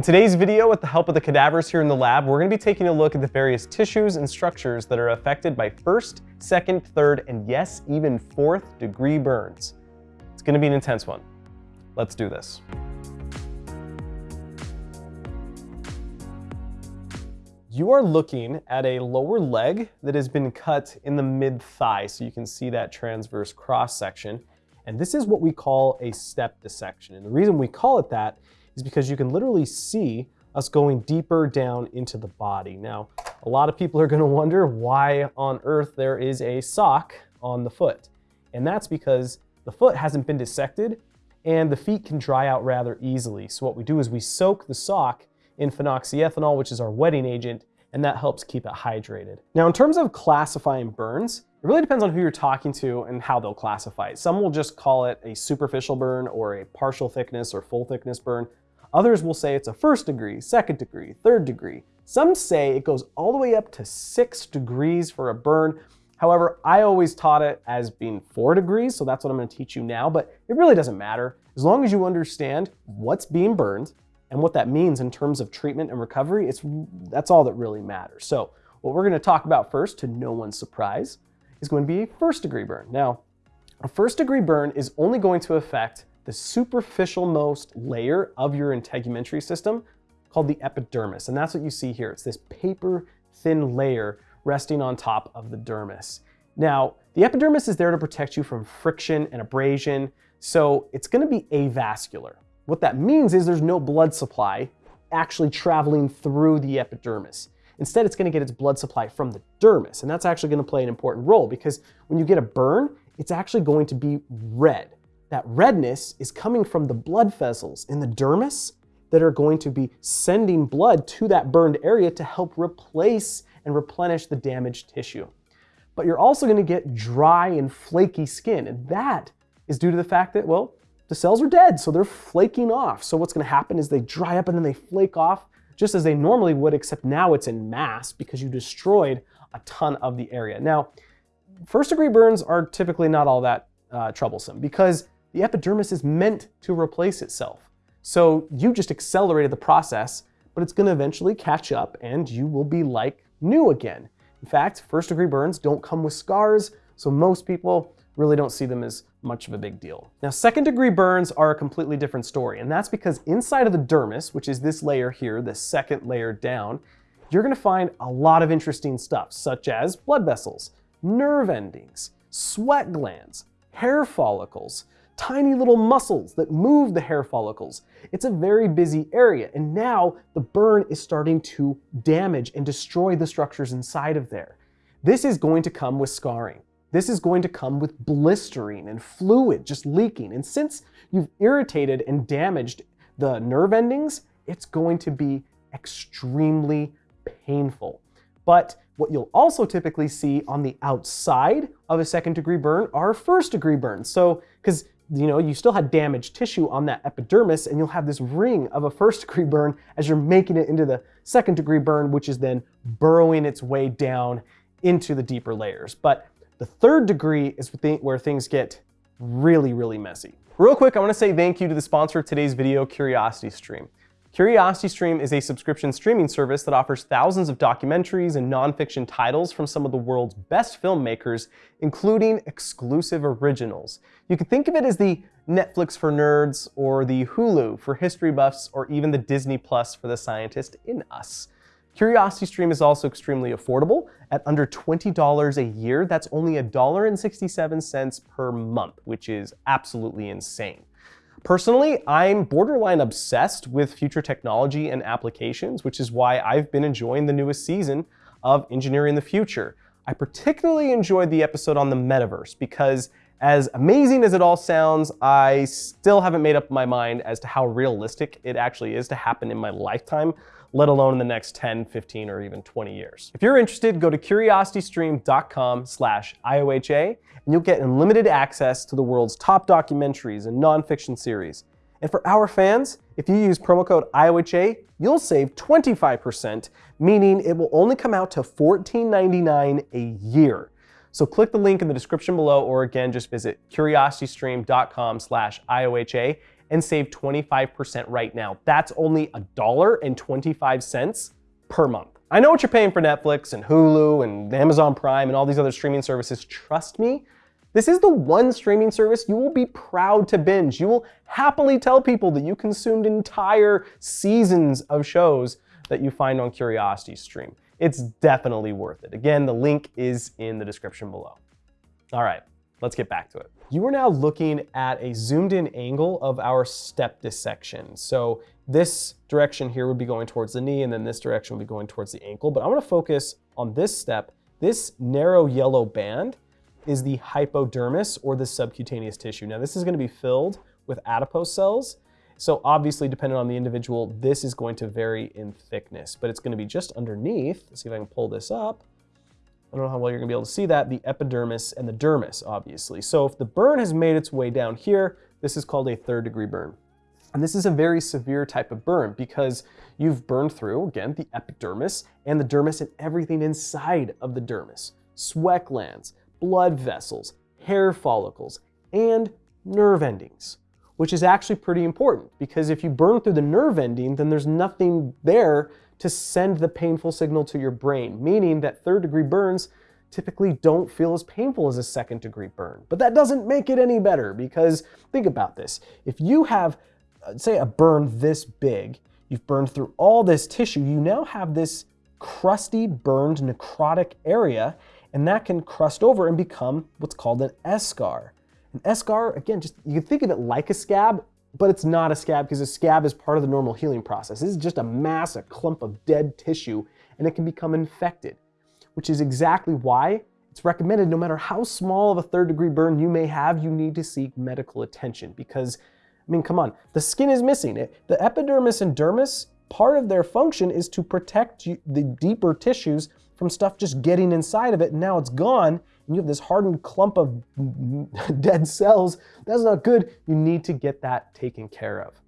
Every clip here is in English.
In today's video, with the help of the cadavers here in the lab, we're gonna be taking a look at the various tissues and structures that are affected by first, second, third, and yes, even fourth degree burns. It's gonna be an intense one. Let's do this. You are looking at a lower leg that has been cut in the mid-thigh, so you can see that transverse cross section. And this is what we call a step dissection. And the reason we call it that is because you can literally see us going deeper down into the body. Now, a lot of people are gonna wonder why on earth there is a sock on the foot. And that's because the foot hasn't been dissected and the feet can dry out rather easily. So what we do is we soak the sock in phenoxyethanol, which is our wetting agent, and that helps keep it hydrated. Now, in terms of classifying burns, it really depends on who you're talking to and how they'll classify it. Some will just call it a superficial burn or a partial thickness or full thickness burn. Others will say it's a first degree, second degree, third degree. Some say it goes all the way up to six degrees for a burn. However, I always taught it as being four degrees, so that's what I'm gonna teach you now, but it really doesn't matter. As long as you understand what's being burned and what that means in terms of treatment and recovery, it's, that's all that really matters. So what we're gonna talk about first, to no one's surprise, is going to be a first degree burn. Now, a first degree burn is only going to affect the superficial most layer of your integumentary system called the epidermis. And that's what you see here. It's this paper thin layer resting on top of the dermis. Now, the epidermis is there to protect you from friction and abrasion, so it's gonna be avascular. What that means is there's no blood supply actually traveling through the epidermis. Instead, it's gonna get its blood supply from the dermis, and that's actually gonna play an important role because when you get a burn, it's actually going to be red. That redness is coming from the blood vessels in the dermis that are going to be sending blood to that burned area to help replace and replenish the damaged tissue. But you're also gonna get dry and flaky skin, and that is due to the fact that, well, the cells are dead, so they're flaking off. So what's gonna happen is they dry up and then they flake off just as they normally would, except now it's in mass because you destroyed a ton of the area. Now, first degree burns are typically not all that uh, troublesome because the epidermis is meant to replace itself. So you just accelerated the process, but it's gonna eventually catch up and you will be like new again. In fact, first degree burns don't come with scars, so most people really don't see them as much of a big deal. Now, second degree burns are a completely different story, and that's because inside of the dermis, which is this layer here, the second layer down, you're gonna find a lot of interesting stuff, such as blood vessels, nerve endings, sweat glands, hair follicles, tiny little muscles that move the hair follicles. It's a very busy area, and now the burn is starting to damage and destroy the structures inside of there. This is going to come with scarring. This is going to come with blistering and fluid just leaking. And since you've irritated and damaged the nerve endings, it's going to be extremely painful. But what you'll also typically see on the outside of a second degree burn are first degree burns. So, because you know, you still had damaged tissue on that epidermis and you'll have this ring of a first degree burn as you're making it into the second degree burn, which is then burrowing its way down into the deeper layers. But the third degree is where things get really, really messy. Real quick, I wanna say thank you to the sponsor of today's video, CuriosityStream. CuriosityStream is a subscription streaming service that offers thousands of documentaries and nonfiction titles from some of the world's best filmmakers, including exclusive originals. You can think of it as the Netflix for nerds, or the Hulu for history buffs, or even the Disney Plus for the scientist in us. CuriosityStream is also extremely affordable. At under $20 a year, that's only $1.67 per month, which is absolutely insane. Personally, I'm borderline obsessed with future technology and applications, which is why I've been enjoying the newest season of Engineering the Future. I particularly enjoyed the episode on the metaverse because as amazing as it all sounds, I still haven't made up my mind as to how realistic it actually is to happen in my lifetime, let alone in the next 10, 15, or even 20 years. If you're interested, go to curiositystream.com slash IOHA and you'll get unlimited access to the world's top documentaries and nonfiction series. And for our fans, if you use promo code IOHA, you'll save 25%, meaning it will only come out to $14.99 a year. So click the link in the description below, or again, just visit curiositystream.com slash IOHA and save 25% right now. That's only a dollar and 25 cents per month. I know what you're paying for Netflix and Hulu and Amazon Prime and all these other streaming services. Trust me, this is the one streaming service you will be proud to binge. You will happily tell people that you consumed entire seasons of shows that you find on Curiosity Stream. It's definitely worth it. Again, the link is in the description below. All right, let's get back to it. You are now looking at a zoomed in angle of our step dissection. So this direction here would be going towards the knee and then this direction would be going towards the ankle. But I wanna focus on this step. This narrow yellow band is the hypodermis or the subcutaneous tissue. Now this is gonna be filled with adipose cells. So obviously, depending on the individual, this is going to vary in thickness, but it's gonna be just underneath. Let's see if I can pull this up. I don't know how well you're gonna be able to see that, the epidermis and the dermis, obviously. So if the burn has made its way down here, this is called a third degree burn. And this is a very severe type of burn because you've burned through, again, the epidermis and the dermis and everything inside of the dermis. Sweat glands, blood vessels, hair follicles, and nerve endings, which is actually pretty important because if you burn through the nerve ending, then there's nothing there to send the painful signal to your brain, meaning that third degree burns typically don't feel as painful as a second degree burn. But that doesn't make it any better because think about this. If you have, uh, say, a burn this big, you've burned through all this tissue, you now have this crusty, burned, necrotic area and that can crust over and become what's called an eschar. An eschar, again, just you can think of it like a scab, but it's not a scab because a scab is part of the normal healing process. This is just a mass, a clump of dead tissue, and it can become infected, which is exactly why it's recommended no matter how small of a third degree burn you may have, you need to seek medical attention because, I mean, come on, the skin is missing. It, the epidermis and dermis, part of their function is to protect you, the deeper tissues from stuff just getting inside of it, and now it's gone, and you have this hardened clump of dead cells. That's not good. You need to get that taken care of.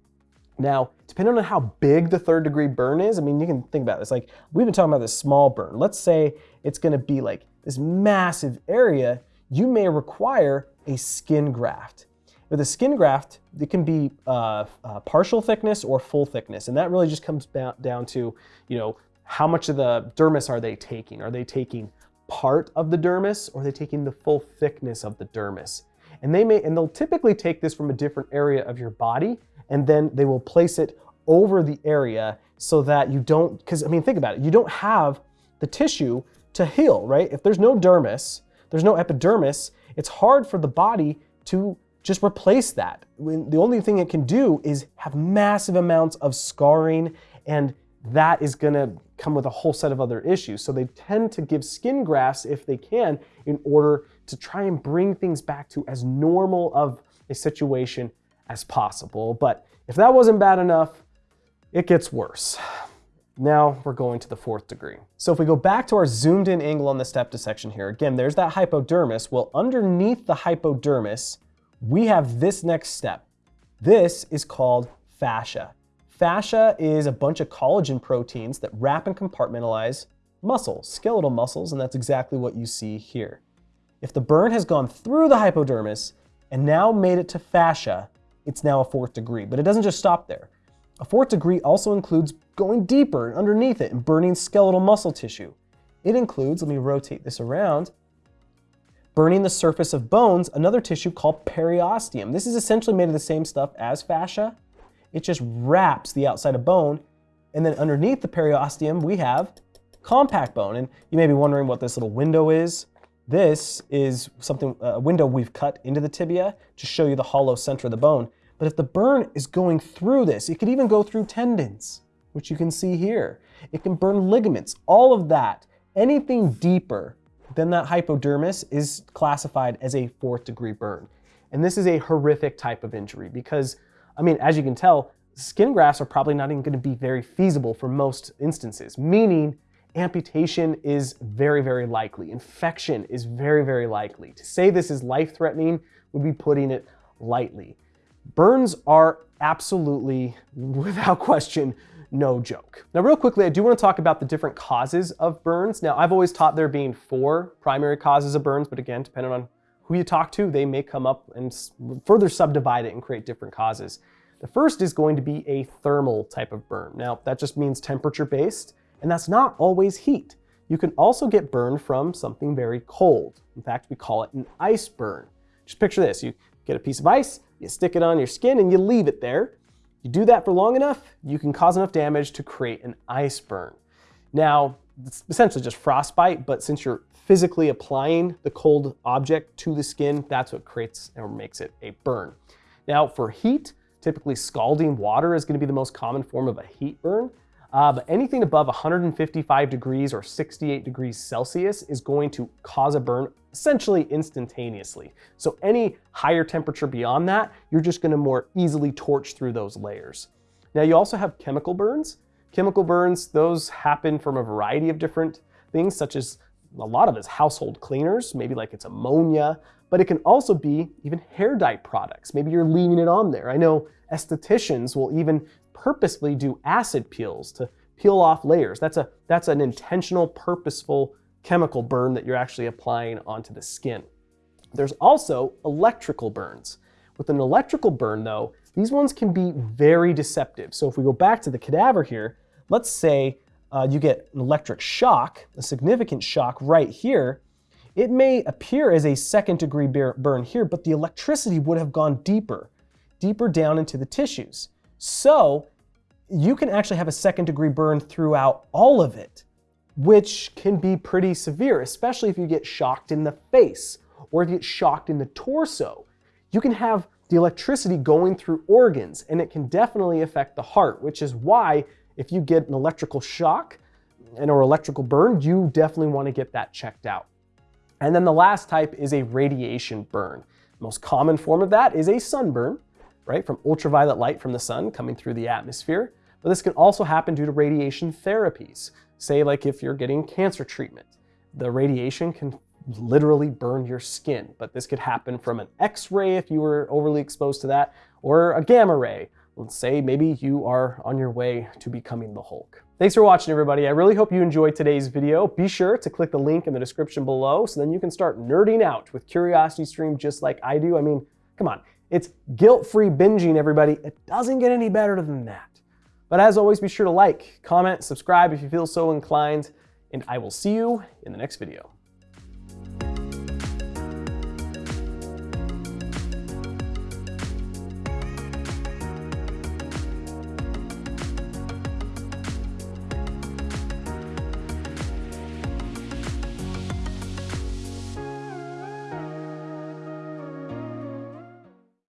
Now, depending on how big the third degree burn is, I mean, you can think about this. Like, we've been talking about this small burn. Let's say it's gonna be like this massive area, you may require a skin graft. With a skin graft, it can be uh, uh, partial thickness or full thickness, and that really just comes down to, you know, how much of the dermis are they taking? Are they taking part of the dermis or are they taking the full thickness of the dermis? And they may, and they'll typically take this from a different area of your body and then they will place it over the area so that you don't, because I mean, think about it, you don't have the tissue to heal, right? If there's no dermis, there's no epidermis, it's hard for the body to just replace that. When the only thing it can do is have massive amounts of scarring and that is gonna come with a whole set of other issues. So they tend to give skin grafts if they can in order to try and bring things back to as normal of a situation as possible. But if that wasn't bad enough, it gets worse. Now we're going to the fourth degree. So if we go back to our zoomed in angle on the step dissection here, again, there's that hypodermis. Well, underneath the hypodermis, we have this next step. This is called fascia. Fascia is a bunch of collagen proteins that wrap and compartmentalize muscles, skeletal muscles, and that's exactly what you see here. If the burn has gone through the hypodermis and now made it to fascia, it's now a fourth degree, but it doesn't just stop there. A fourth degree also includes going deeper underneath it and burning skeletal muscle tissue. It includes, let me rotate this around, burning the surface of bones, another tissue called periosteum. This is essentially made of the same stuff as fascia, it just wraps the outside of bone. And then underneath the periosteum, we have compact bone. And you may be wondering what this little window is. This is something, a window we've cut into the tibia to show you the hollow center of the bone. But if the burn is going through this, it could even go through tendons, which you can see here. It can burn ligaments, all of that. Anything deeper than that hypodermis is classified as a fourth degree burn. And this is a horrific type of injury because I mean, as you can tell, skin grafts are probably not even going to be very feasible for most instances, meaning amputation is very, very likely. Infection is very, very likely. To say this is life-threatening would be putting it lightly. Burns are absolutely, without question, no joke. Now real quickly, I do want to talk about the different causes of burns. Now I've always taught there being four primary causes of burns, but again, depending on who you talk to, they may come up and further subdivide it and create different causes. The first is going to be a thermal type of burn. Now, that just means temperature based, and that's not always heat. You can also get burned from something very cold. In fact, we call it an ice burn. Just picture this, you get a piece of ice, you stick it on your skin and you leave it there. You do that for long enough, you can cause enough damage to create an ice burn. Now, it's essentially just frostbite, but since you're physically applying the cold object to the skin, that's what creates or makes it a burn. Now for heat, typically scalding water is gonna be the most common form of a heat burn. Uh, but anything above 155 degrees or 68 degrees Celsius is going to cause a burn essentially instantaneously. So any higher temperature beyond that, you're just gonna more easily torch through those layers. Now you also have chemical burns. Chemical burns, those happen from a variety of different things, such as a lot of it is household cleaners, maybe like it's ammonia, but it can also be even hair dye products. Maybe you're leaving it on there. I know estheticians will even purposely do acid peels to peel off layers. That's, a, that's an intentional, purposeful chemical burn that you're actually applying onto the skin. There's also electrical burns. With an electrical burn though, these ones can be very deceptive. So if we go back to the cadaver here, let's say uh, you get an electric shock, a significant shock right here, it may appear as a second degree burn here, but the electricity would have gone deeper, deeper down into the tissues. So you can actually have a second degree burn throughout all of it, which can be pretty severe, especially if you get shocked in the face or if you get shocked in the torso. You can have the electricity going through organs and it can definitely affect the heart, which is why if you get an electrical shock and or electrical burn, you definitely want to get that checked out. And then the last type is a radiation burn. most common form of that is a sunburn, right, from ultraviolet light from the sun coming through the atmosphere. But this can also happen due to radiation therapies. Say like if you're getting cancer treatment, the radiation can literally burn your skin. But this could happen from an X-ray if you were overly exposed to that, or a gamma ray. Let's say maybe you are on your way to becoming the Hulk. Thanks for watching everybody. I really hope you enjoyed today's video. Be sure to click the link in the description below so then you can start nerding out with CuriosityStream just like I do. I mean, come on, it's guilt-free binging everybody. It doesn't get any better than that. But as always, be sure to like, comment, subscribe if you feel so inclined, and I will see you in the next video.